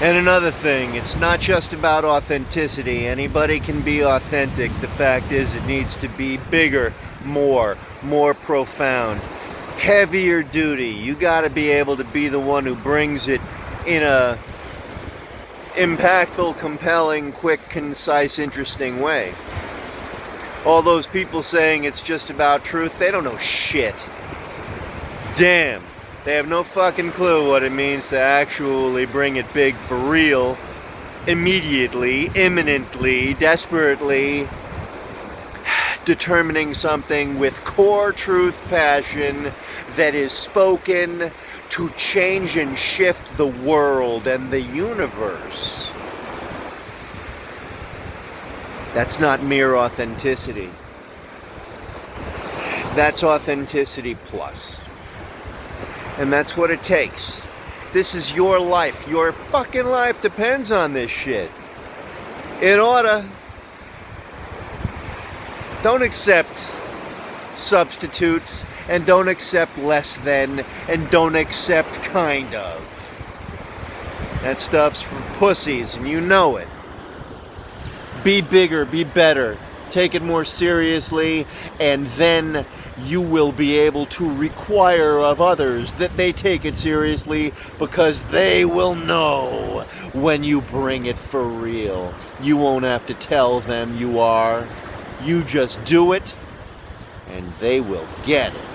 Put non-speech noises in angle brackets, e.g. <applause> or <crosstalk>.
And another thing, it's not just about authenticity. Anybody can be authentic. The fact is, it needs to be bigger, more, more profound, heavier duty. You got to be able to be the one who brings it in a impactful, compelling, quick, concise, interesting way. All those people saying it's just about truth, they don't know shit. Damn. They have no fucking clue what it means to actually bring it big for real, immediately, imminently, desperately, <sighs> determining something with core truth passion that is spoken to change and shift the world and the universe. That's not mere authenticity. That's authenticity plus. And that's what it takes. This is your life. Your fucking life depends on this shit. It oughta. Don't accept substitutes and don't accept less than and don't accept kind of. That stuff's for pussies and you know it. Be bigger, be better, take it more seriously, and then you will be able to require of others that they take it seriously because they will know when you bring it for real. You won't have to tell them you are. You just do it and they will get it.